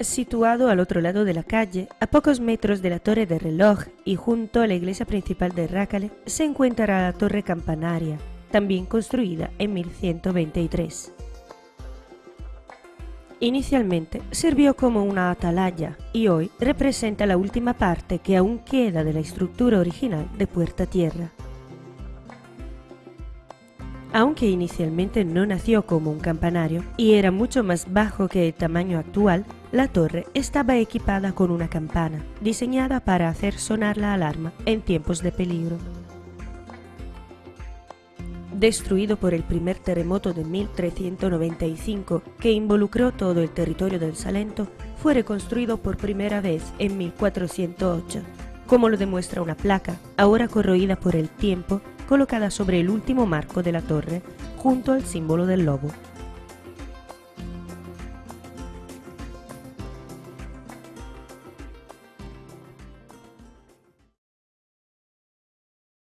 Situado al otro lado de la calle, a pocos metros de la torre de reloj y junto a la iglesia principal de Rácale, se encuentra la torre campanaria, también construida en 1123. Inicialmente sirvió como una atalaya y hoy representa la última parte que aún queda de la estructura original de Puerta Tierra. Aunque inicialmente no nació como un campanario y era mucho más bajo que el tamaño actual, la torre estaba equipada con una campana, diseñada para hacer sonar la alarma en tiempos de peligro. Destruido por el primer terremoto de 1395 que involucró todo el territorio del Salento, fue reconstruido por primera vez en 1408, como lo demuestra una placa, ahora corroída por el tiempo, colocada sobre el último marco de la torre, junto al símbolo del lobo.